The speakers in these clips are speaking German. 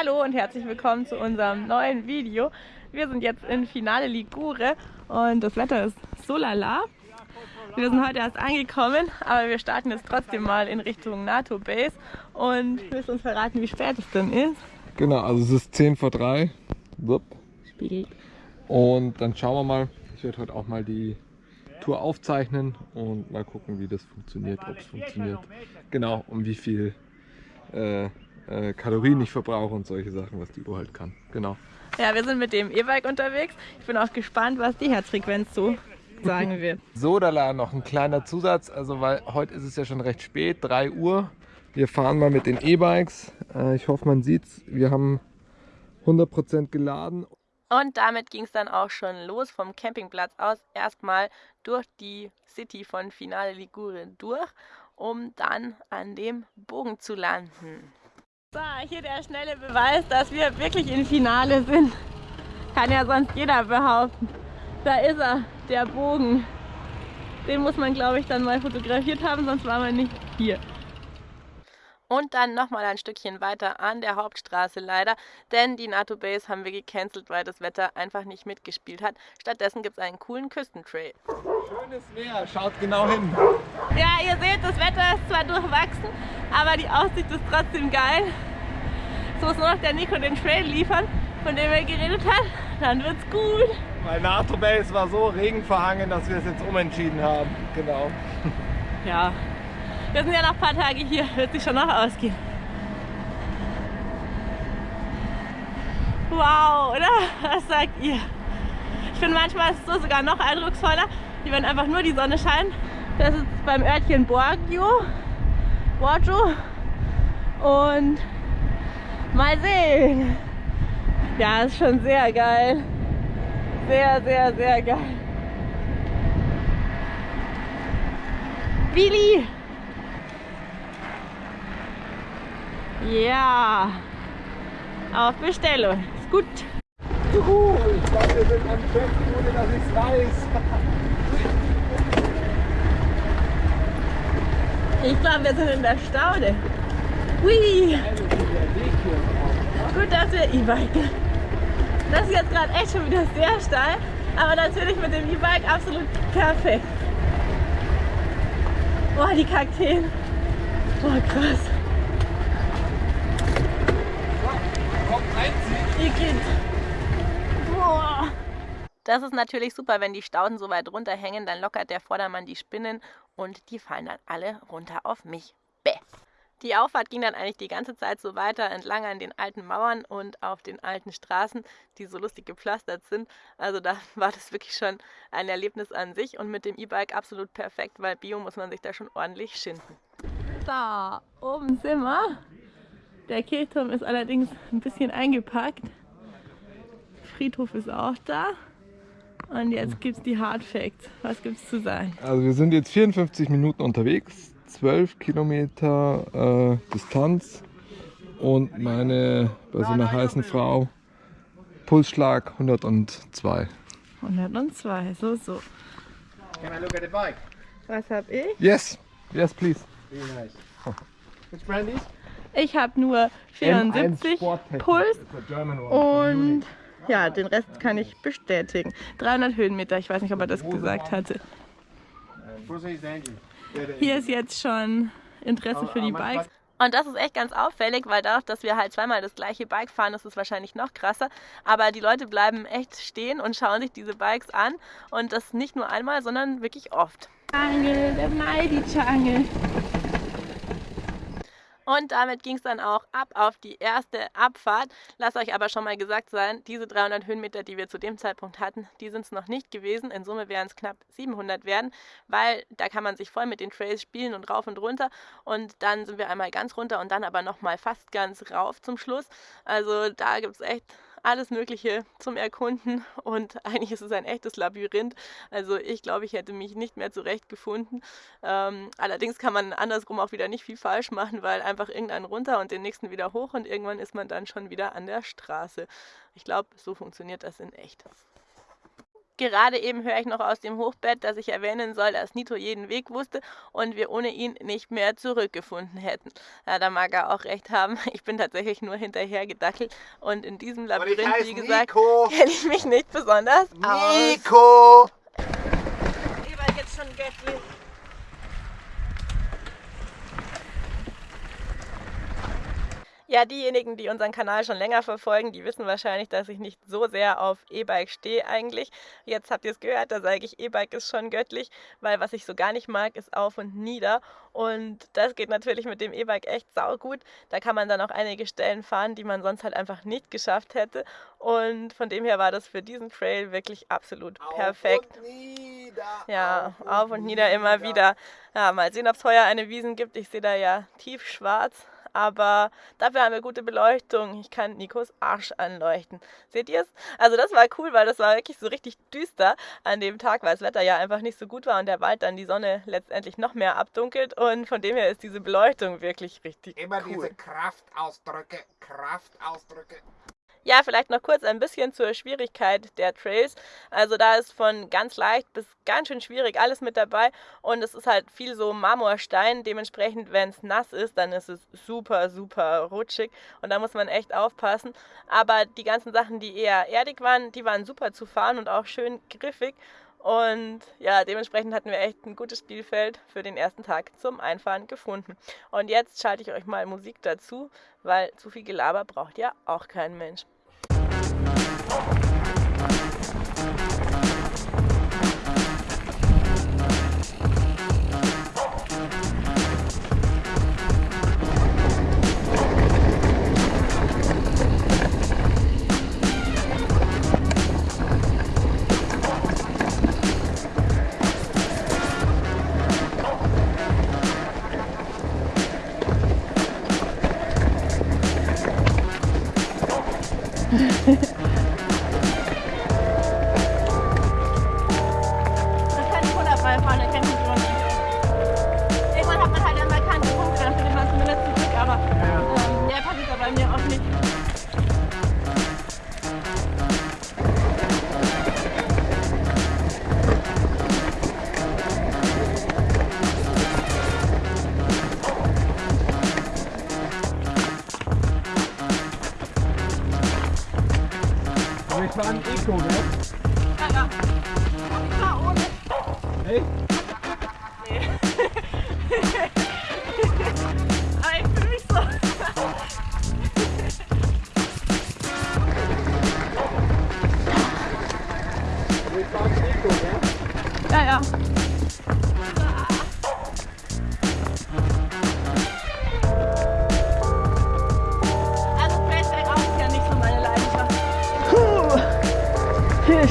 Hallo und herzlich willkommen zu unserem neuen Video. Wir sind jetzt in Finale Ligure und das Wetter ist so lala. Wir sind heute erst angekommen, aber wir starten jetzt trotzdem mal in Richtung NATO Base und willst uns verraten, wie spät es denn ist? Genau, also es ist 10 vor 3. Wupp. Spiegel. Und dann schauen wir mal. Ich werde heute auch mal die Tour aufzeichnen und mal gucken, wie das funktioniert, ob es funktioniert. Genau, und wie viel äh, äh, Kalorien ich verbrauche und solche Sachen, was die Uhr halt kann. Genau. Ja, wir sind mit dem E-Bike unterwegs. Ich bin auch gespannt, was die Herzfrequenz so sagen wird. So, da noch ein kleiner Zusatz, also weil heute ist es ja schon recht spät, 3 Uhr. Wir fahren mal mit den E-Bikes. Äh, ich hoffe, man sieht's. Wir haben 100% geladen. Und damit ging es dann auch schon los vom Campingplatz aus. Erstmal durch die City von Finale Ligure durch, um dann an dem Bogen zu landen. So, hier der schnelle Beweis, dass wir wirklich im Finale sind. Kann ja sonst jeder behaupten. Da ist er, der Bogen. Den muss man, glaube ich, dann mal fotografiert haben, sonst war man nicht hier. Und dann nochmal ein Stückchen weiter an der Hauptstraße leider, denn die NATO Base haben wir gecancelt, weil das Wetter einfach nicht mitgespielt hat. Stattdessen gibt es einen coolen Küstentrail. Schönes Meer, schaut genau hin. Ja, ihr seht, das Wetter ist zwar durchwachsen, aber die Aussicht ist trotzdem geil. Es muss nur noch der Nico den Trail liefern, von dem er geredet hat, dann wird's gut. Weil NATO Base war so regenverhangen, dass wir es jetzt umentschieden haben. Genau. Ja, wir sind ja noch ein paar Tage hier, wird sich schon noch ausgehen. Wow, oder? Was sagt ihr? Ich finde manchmal ist es so sogar noch eindrucksvoller, wie wenn einfach nur die Sonne scheint. Das ist beim Örtchen Borgio, Borgio. Und mal sehen. Ja, ist schon sehr geil. Sehr, sehr, sehr geil. Billy! Ja, auf Bestellung. Ist gut. Juhu, ich glaube, wir sind am Check, ohne dass ich es weiß. Ich glaube, wir sind in der Staude. Hui. Gut, dass wir E-Biken. Das ist jetzt gerade echt schon wieder sehr steil, aber natürlich mit dem E-Bike absolut perfekt. Boah, die Kakteen. Boah, krass. Boah. Das ist natürlich super, wenn die Stauden so weit runterhängen, dann lockert der Vordermann die Spinnen und die fallen dann alle runter auf mich. Bäh. Die Auffahrt ging dann eigentlich die ganze Zeit so weiter entlang an den alten Mauern und auf den alten Straßen, die so lustig gepflastert sind. Also da war das wirklich schon ein Erlebnis an sich und mit dem E-Bike absolut perfekt, weil Bio muss man sich da schon ordentlich schinden. Da oben sind wir. Der Kirchturm ist allerdings ein bisschen eingepackt. Friedhof ist auch da. Und jetzt gibt es die Hard Facts. Was gibt es zu sagen? Also wir sind jetzt 54 Minuten unterwegs, 12 Kilometer äh, Distanz und meine, bei so einer heißen Frau, Pulsschlag 102. 102, so, so. Can I look at the bike? Was hab ich? Yes, yes please. Very nice. Which brand is? Ich habe nur 74 Puls und ja, den Rest kann ich bestätigen. 300 Höhenmeter, ich weiß nicht, ob er das gesagt hatte. Hier ist jetzt schon Interesse für die Bikes. Und das ist echt ganz auffällig, weil dadurch, dass wir halt zweimal das gleiche Bike fahren, ist es wahrscheinlich noch krasser. Aber die Leute bleiben echt stehen und schauen sich diese Bikes an. Und das nicht nur einmal, sondern wirklich oft. Jungle, der Mighty Jungle. Und damit ging es dann auch ab auf die erste Abfahrt. Lasst euch aber schon mal gesagt sein, diese 300 Höhenmeter, die wir zu dem Zeitpunkt hatten, die sind es noch nicht gewesen. In Summe wären es knapp 700 werden, weil da kann man sich voll mit den Trails spielen und rauf und runter. Und dann sind wir einmal ganz runter und dann aber nochmal fast ganz rauf zum Schluss. Also da gibt es echt alles Mögliche zum Erkunden und eigentlich ist es ein echtes Labyrinth. Also ich glaube, ich hätte mich nicht mehr zurechtgefunden. Ähm, allerdings kann man andersrum auch wieder nicht viel falsch machen, weil einfach irgendein runter und den nächsten wieder hoch und irgendwann ist man dann schon wieder an der Straße. Ich glaube, so funktioniert das in echt. Gerade eben höre ich noch aus dem Hochbett, dass ich erwähnen soll, dass Nito jeden Weg wusste und wir ohne ihn nicht mehr zurückgefunden hätten. Ja, da mag er auch recht haben. Ich bin tatsächlich nur hinterher gedackelt und in diesem Labyrinth, wie gesagt, kenne ich mich nicht besonders Nico. aus. Nico! Lieber jetzt schon göttlich. Ja, diejenigen, die unseren Kanal schon länger verfolgen, die wissen wahrscheinlich, dass ich nicht so sehr auf E-Bike stehe eigentlich. Jetzt habt ihr es gehört, da sage ich, E-Bike ist schon göttlich, weil was ich so gar nicht mag, ist auf und nieder. Und das geht natürlich mit dem E-Bike echt saugut. Da kann man dann auch einige Stellen fahren, die man sonst halt einfach nicht geschafft hätte. Und von dem her war das für diesen Trail wirklich absolut auf perfekt. Und nieder, ja, auf und, auf und nieder, nieder immer wieder. Ja, mal sehen, ob es heuer eine Wiesen gibt. Ich sehe da ja tiefschwarz aber dafür haben wir gute Beleuchtung. Ich kann Nikos Arsch anleuchten. Seht ihr es? Also das war cool, weil das war wirklich so richtig düster an dem Tag, weil das Wetter ja einfach nicht so gut war und der Wald dann die Sonne letztendlich noch mehr abdunkelt und von dem her ist diese Beleuchtung wirklich richtig Immer cool. diese Kraftausdrücke, Kraftausdrücke. Ja, vielleicht noch kurz ein bisschen zur Schwierigkeit der Trails. Also da ist von ganz leicht bis ganz schön schwierig alles mit dabei und es ist halt viel so Marmorstein. Dementsprechend, wenn es nass ist, dann ist es super, super rutschig und da muss man echt aufpassen. Aber die ganzen Sachen, die eher erdig waren, die waren super zu fahren und auch schön griffig. Und ja, dementsprechend hatten wir echt ein gutes Spielfeld für den ersten Tag zum Einfahren gefunden. Und jetzt schalte ich euch mal Musik dazu, weil zu viel Gelaber braucht ja auch kein Mensch. 哎，看看，我你看，我给，哎。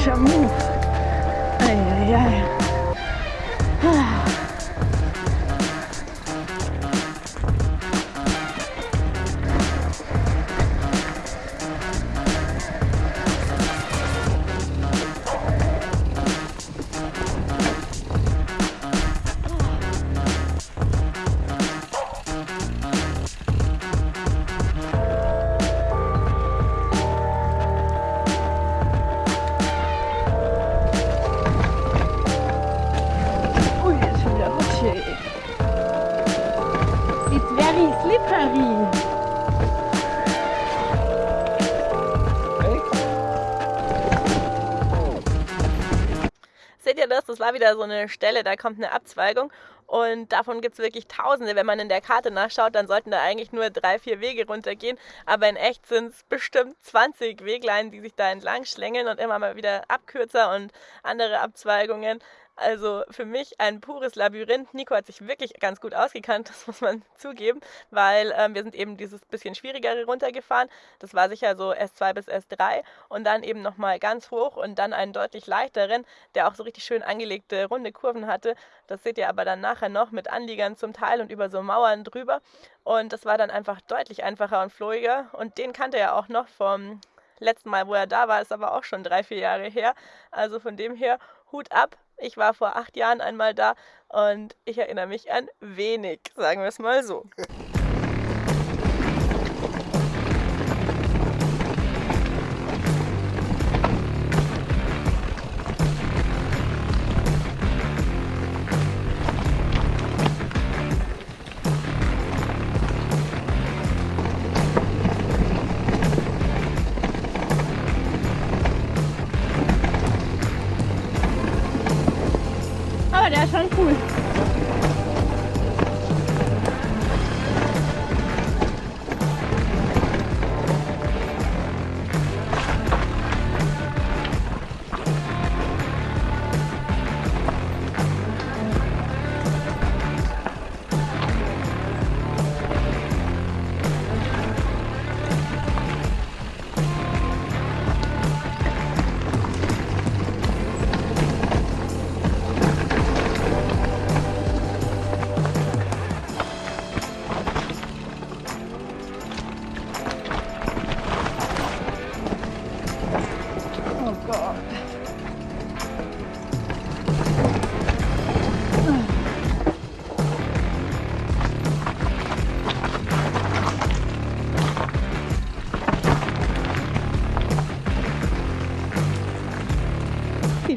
chama war wieder so eine Stelle, da kommt eine Abzweigung und davon gibt es wirklich Tausende. Wenn man in der Karte nachschaut, dann sollten da eigentlich nur drei, vier Wege runtergehen, aber in echt sind es bestimmt 20 Weglein, die sich da entlang schlängeln und immer mal wieder Abkürzer und andere Abzweigungen. Also für mich ein pures Labyrinth. Nico hat sich wirklich ganz gut ausgekannt, das muss man zugeben, weil ähm, wir sind eben dieses bisschen schwierigere runtergefahren. Das war sicher so S2 bis S3 und dann eben nochmal ganz hoch und dann einen deutlich leichteren, der auch so richtig schön angelegte runde Kurven hatte. Das seht ihr aber dann nachher noch mit Anliegern zum Teil und über so Mauern drüber. Und das war dann einfach deutlich einfacher und flowiger und den kannte er auch noch vom letzten Mal, wo er da war, ist aber auch schon drei, vier Jahre her. Also von dem her Hut ab, ich war vor acht Jahren einmal da und ich erinnere mich an wenig, sagen wir es mal so. der ist schon cool.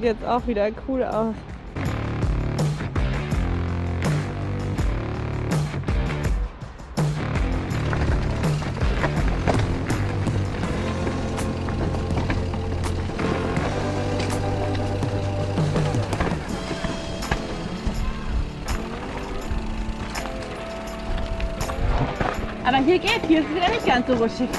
Sieht jetzt auch wieder cool aus. Aber hier geht, hier ist es wieder nicht ganz so rutschig.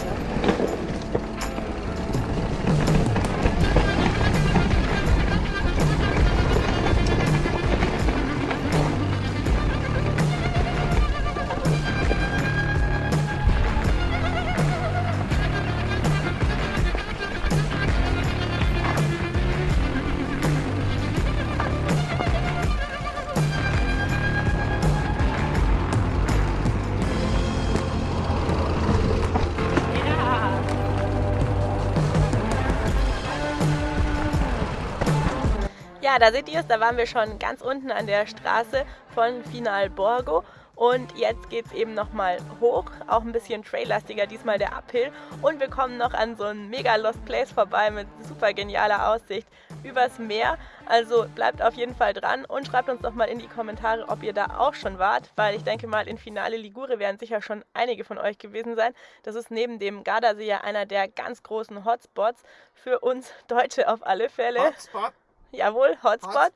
Da seht ihr es, da waren wir schon ganz unten an der Straße von Final Borgo. Und jetzt geht es eben nochmal hoch, auch ein bisschen traillastiger, diesmal der Uphill. Und wir kommen noch an so ein mega Lost Place vorbei mit super genialer Aussicht übers Meer. Also bleibt auf jeden Fall dran und schreibt uns doch mal in die Kommentare, ob ihr da auch schon wart, weil ich denke mal, in Finale Ligure werden sicher schon einige von euch gewesen sein. Das ist neben dem Gardasee ja einer der ganz großen Hotspots für uns Deutsche auf alle Fälle. Hotspot. Jawohl, Hotspot.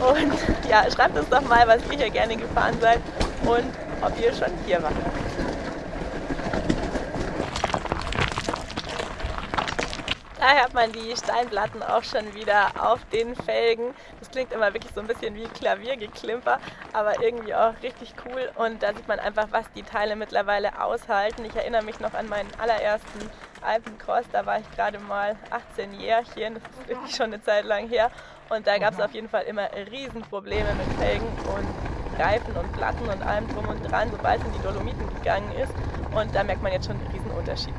Und ja, schreibt uns doch mal, was ihr hier gerne gefahren seid und ob ihr schon hier wart. Da hört man die Steinplatten auch schon wieder auf den Felgen. Das klingt immer wirklich so ein bisschen wie Klaviergeklimper, aber irgendwie auch richtig cool. Und da sieht man einfach, was die Teile mittlerweile aushalten. Ich erinnere mich noch an meinen allerersten Alpencross. Da war ich gerade mal 18 Jährchen. Das ist wirklich schon eine Zeit lang her. Und da gab es auf jeden Fall immer Riesenprobleme mit Felgen und Reifen und Platten und allem drum und dran, sobald es in die Dolomiten gegangen ist. Und da merkt man jetzt schon einen Riesenunterschied.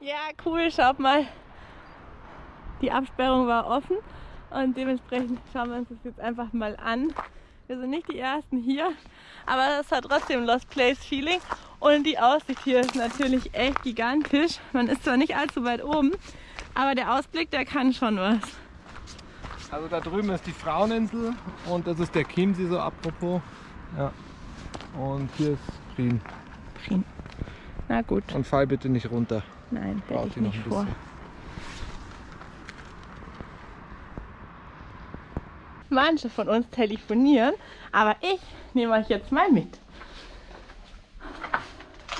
Ja, cool, schaut mal. Die Absperrung war offen und dementsprechend schauen wir uns das jetzt einfach mal an. Wir sind nicht die Ersten hier, aber es hat trotzdem Lost Place Feeling und die Aussicht hier ist natürlich echt gigantisch. Man ist zwar nicht allzu weit oben, aber der Ausblick, der kann schon was. Also da drüben ist die Fraueninsel und das ist der Chiemsee so apropos. Ja. Und hier ist Prien. Prien. Na gut, Und fall bitte nicht runter. nein, hätte ich nicht ein vor. bisschen. Manche von uns telefonieren, aber ich nehme euch jetzt mal mit.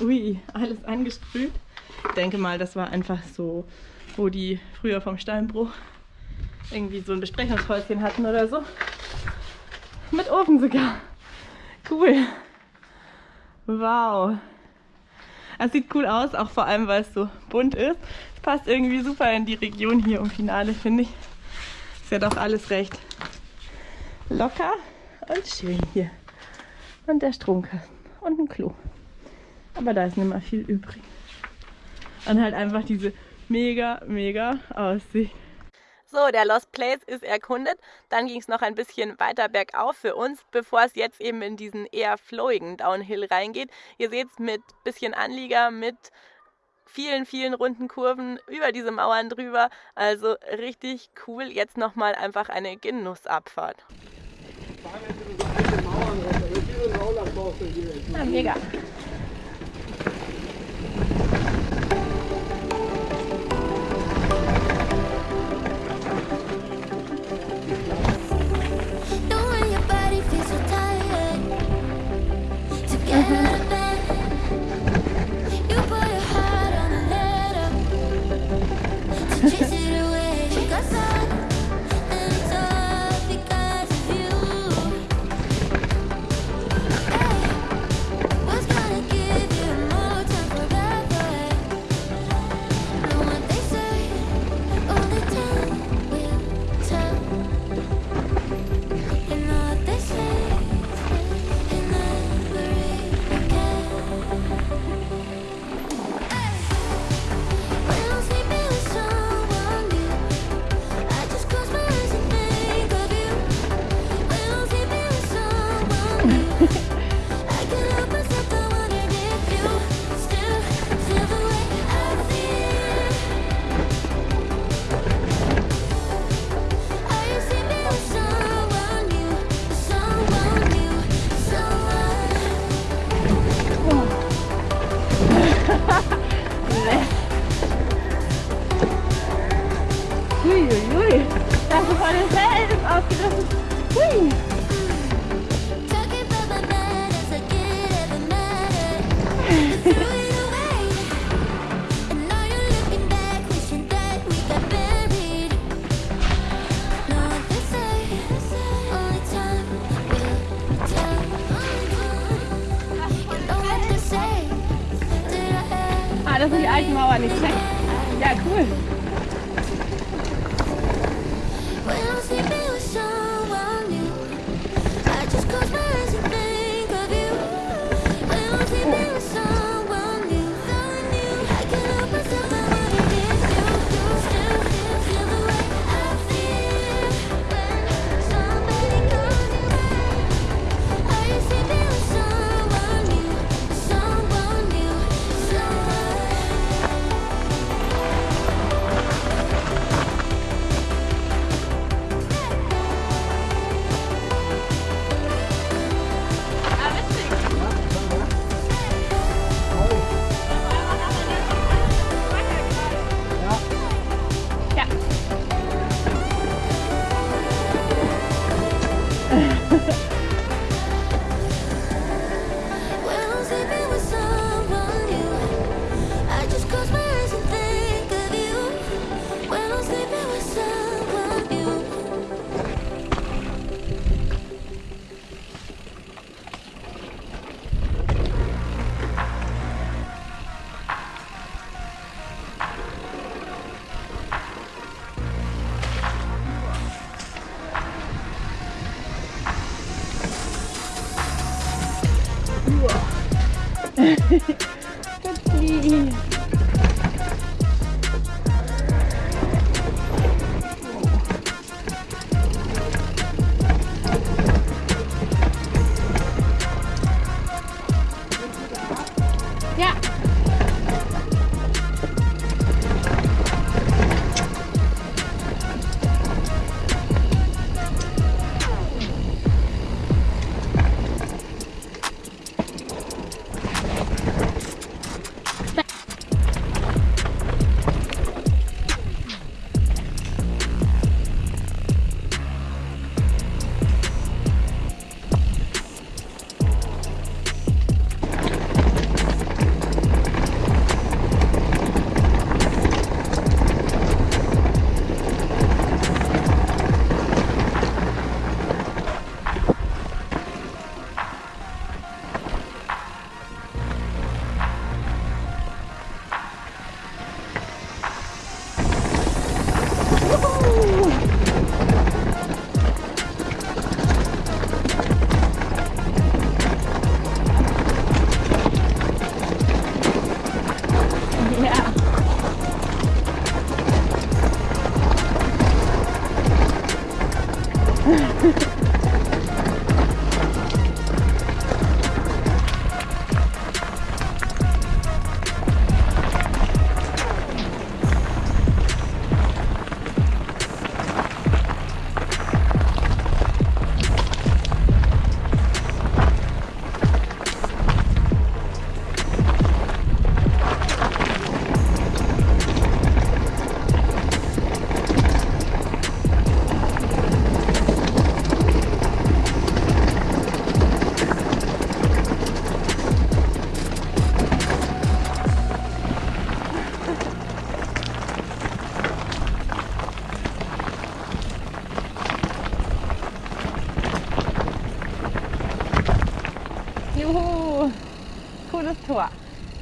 Ui, alles angesprüht. Ich denke mal, das war einfach so, wo die früher vom Steinbruch irgendwie so ein Besprechungshäuschen hatten oder so. Mit Ofen sogar. Cool. Wow. Es sieht cool aus, auch vor allem, weil es so bunt ist. Es passt irgendwie super in die Region hier im Finale, finde ich. Ist ja doch alles recht locker und schön hier. Und der Stromkasten und ein Klo. Aber da ist nicht mehr viel übrig. Und halt einfach diese mega, mega Aussicht. So, der Lost Place ist erkundet. Dann ging es noch ein bisschen weiter bergauf für uns, bevor es jetzt eben in diesen eher flowigen Downhill reingeht. Ihr seht es mit bisschen Anlieger, mit vielen, vielen runden Kurven über diese Mauern drüber. Also richtig cool. Jetzt nochmal einfach eine Genussabfahrt. Ja, mega.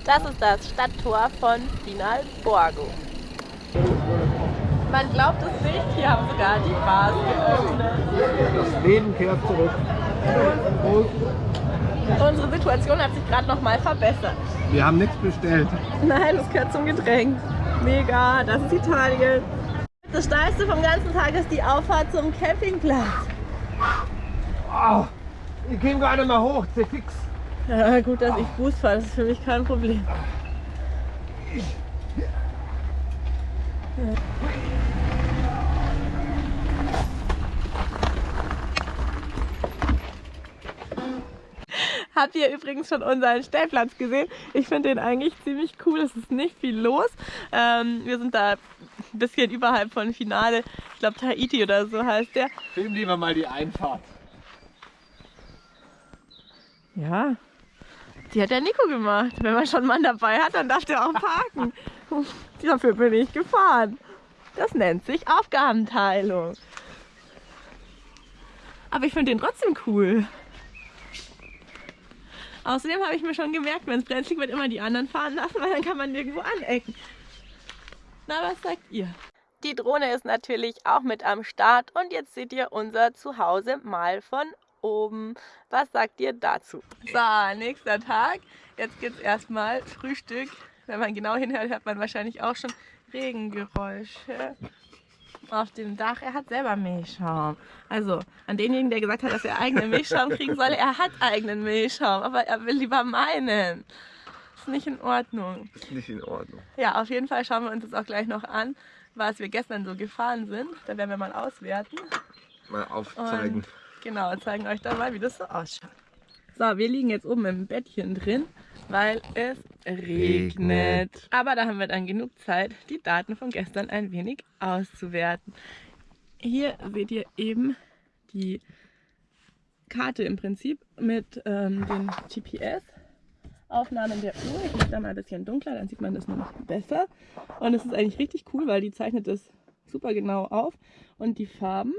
Das ist das Stadttor von Finalborgo. Man glaubt es nicht, hier haben sogar die Bars geöffnet. Das Leben kehrt zurück. Unsere Situation hat sich gerade noch mal verbessert. Wir haben nichts bestellt. Nein, das gehört zum Getränk. Mega, das ist Italien. Das Steilste vom ganzen Tag ist die Auffahrt zum Campingplatz. Oh, ich gar nicht mehr hoch, sehr fix. Ja, gut, dass ich Boost fahre, das ist für mich kein Problem. Habt ihr übrigens schon unseren Stellplatz gesehen? Ich finde den eigentlich ziemlich cool. Es ist nicht viel los. Ähm, wir sind da ein bisschen überhalb von Finale. Ich glaube Tahiti oder so heißt der. Film lieber mal die Einfahrt. Ja, die hat der Nico gemacht. Wenn man schon einen Mann dabei hat, dann darf der auch parken. Dafür bin ich gefahren. Das nennt sich Aufgabenteilung. Aber ich finde den trotzdem cool. Außerdem habe ich mir schon gemerkt, wenn es brenzlig wird, immer die anderen fahren lassen, weil dann kann man nirgendwo anecken. Na, was sagt ihr? Die Drohne ist natürlich auch mit am Start und jetzt seht ihr unser Zuhause mal von oben. Was sagt ihr dazu? So, nächster Tag. Jetzt gibt es erstmal Frühstück. Wenn man genau hinhört, hört man wahrscheinlich auch schon Regengeräusche auf dem Dach. Er hat selber Milchschaum. Also an denjenigen, der gesagt hat, dass er eigenen Milchschaum kriegen soll, er hat eigenen Milchschaum, aber er will lieber meinen. Ist nicht in Ordnung. Ist nicht in Ordnung. Ja, auf jeden Fall schauen wir uns jetzt auch gleich noch an, was wir gestern so gefahren sind. Da werden wir mal auswerten. Mal aufzeigen. Und genau, zeigen euch dann mal, wie das so ausschaut. So, wir liegen jetzt oben im Bettchen drin, weil es regnet. Aber da haben wir dann genug Zeit, die Daten von gestern ein wenig auszuwerten. Hier seht ihr eben die Karte im Prinzip mit ähm, den GPS-Aufnahmen der Uhr. Ich mache da mal ein bisschen dunkler, dann sieht man das noch besser. Und es ist eigentlich richtig cool, weil die zeichnet das super genau auf. Und die Farben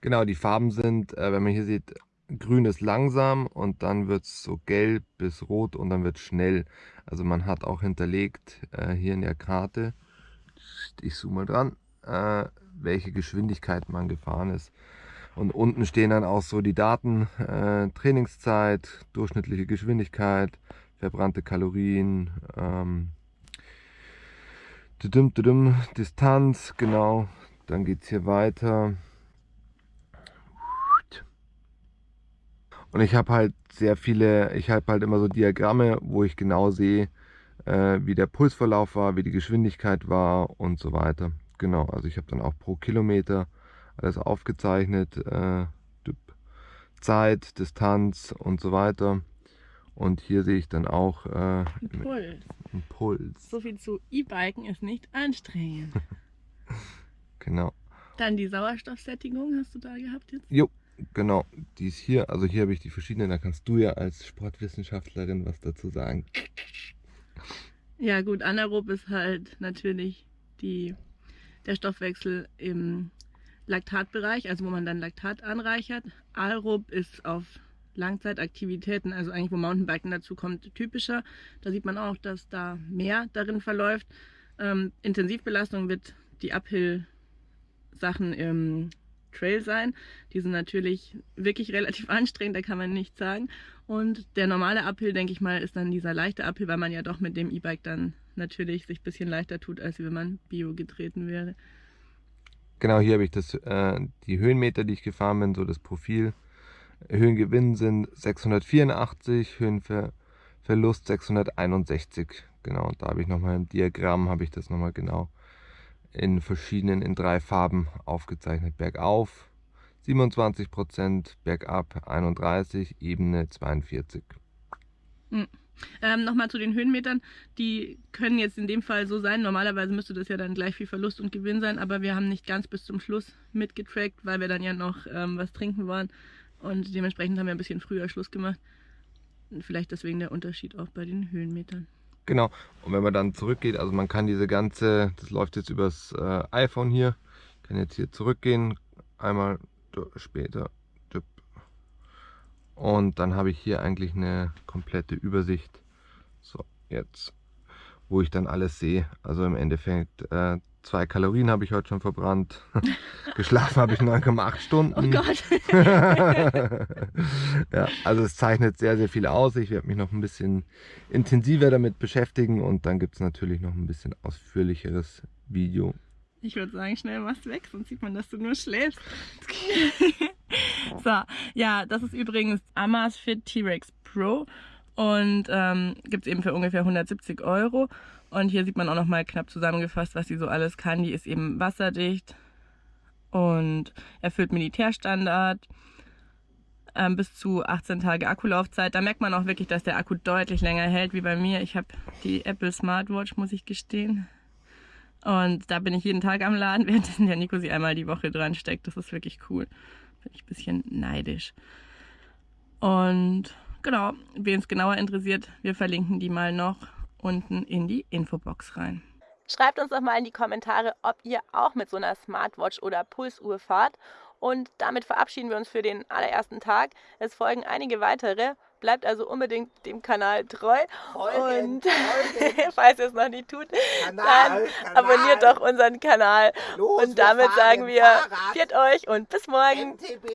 Genau, die Farben sind, äh, wenn man hier sieht, grün ist langsam und dann wird es so gelb bis rot und dann wird schnell. Also man hat auch hinterlegt äh, hier in der Karte, ich zoome mal dran, äh, welche Geschwindigkeit man gefahren ist. Und unten stehen dann auch so die Daten, äh, Trainingszeit, durchschnittliche Geschwindigkeit, verbrannte Kalorien, ähm, Distanz, genau. Dann geht es hier weiter. Und ich habe halt sehr viele, ich habe halt immer so Diagramme, wo ich genau sehe, äh, wie der Pulsverlauf war, wie die Geschwindigkeit war und so weiter. Genau, also ich habe dann auch pro Kilometer alles aufgezeichnet, äh, Zeit, Distanz und so weiter. Und hier sehe ich dann auch äh, Ein Puls. einen Puls. So viel zu E-Biken ist nicht anstrengend. Genau. Dann die Sauerstoffsättigung hast du da gehabt jetzt? Jo, genau. Die ist hier, also hier habe ich die verschiedenen, da kannst du ja als Sportwissenschaftlerin was dazu sagen. Ja gut, anaerob ist halt natürlich die, der Stoffwechsel im Laktatbereich, also wo man dann Laktat anreichert. Aerob ist auf Langzeitaktivitäten, also eigentlich wo Mountainbiken dazu kommt, typischer. Da sieht man auch, dass da mehr darin verläuft. Ähm, Intensivbelastung wird die Uphill-Sachen im Trail sein. Die sind natürlich wirklich relativ anstrengend, da kann man nichts sagen. Und der normale Uphill, denke ich mal, ist dann dieser leichte Uphill, weil man ja doch mit dem E-Bike dann natürlich sich ein bisschen leichter tut, als wenn man Bio getreten wäre. Genau, hier habe ich das, äh, die Höhenmeter, die ich gefahren bin, so das Profil. Höhengewinn sind 684, Höhenverlust 661. Genau, da habe ich nochmal im Diagramm, habe ich das nochmal genau in verschiedenen, in drei Farben aufgezeichnet. Bergauf 27%, bergab 31, Ebene 42. Ähm, Nochmal zu den Höhenmetern. Die können jetzt in dem Fall so sein. Normalerweise müsste das ja dann gleich viel Verlust und Gewinn sein, aber wir haben nicht ganz bis zum Schluss mitgetrackt, weil wir dann ja noch ähm, was trinken wollen. Und dementsprechend haben wir ein bisschen früher Schluss gemacht. Vielleicht deswegen der Unterschied auch bei den Höhenmetern. Genau, und wenn man dann zurückgeht, also man kann diese ganze, das läuft jetzt übers äh, iPhone hier, kann jetzt hier zurückgehen, einmal später, und dann habe ich hier eigentlich eine komplette Übersicht. So, jetzt, wo ich dann alles sehe. Also im Endeffekt, äh, zwei Kalorien habe ich heute schon verbrannt. Geschlafen habe ich 9,8 Stunden. Oh Gott. ja, also es zeichnet sehr, sehr viel aus. Ich werde mich noch ein bisschen intensiver damit beschäftigen und dann gibt es natürlich noch ein bisschen ausführlicheres Video. Ich würde sagen, schnell machst weg, sonst sieht man, dass du nur schläfst. so, ja, das ist übrigens Amazfit T-Rex Pro und ähm, gibt es eben für ungefähr 170 Euro. Und hier sieht man auch nochmal knapp zusammengefasst, was sie so alles kann. Die ist eben wasserdicht und erfüllt Militärstandard. Ähm, bis zu 18 Tage Akkulaufzeit. Da merkt man auch wirklich, dass der Akku deutlich länger hält wie bei mir. Ich habe die Apple Smartwatch, muss ich gestehen. Und da bin ich jeden Tag am Laden, währenddessen der Nico sie einmal die Woche dran steckt. Das ist wirklich cool. Bin ich ein bisschen neidisch. Und genau, wen es genauer interessiert, wir verlinken die mal noch unten in die Infobox rein. Schreibt uns doch mal in die Kommentare, ob ihr auch mit so einer Smartwatch oder Pulsuhr fahrt. Und damit verabschieden wir uns für den allerersten Tag. Es folgen einige weitere. Bleibt also unbedingt dem Kanal treu. Folgen, und folgen. falls ihr es noch nicht tut, Kanal, dann abonniert Kanal. doch unseren Kanal. Los, und damit sagen wir, Fahrrad. viert euch und bis morgen. MTB.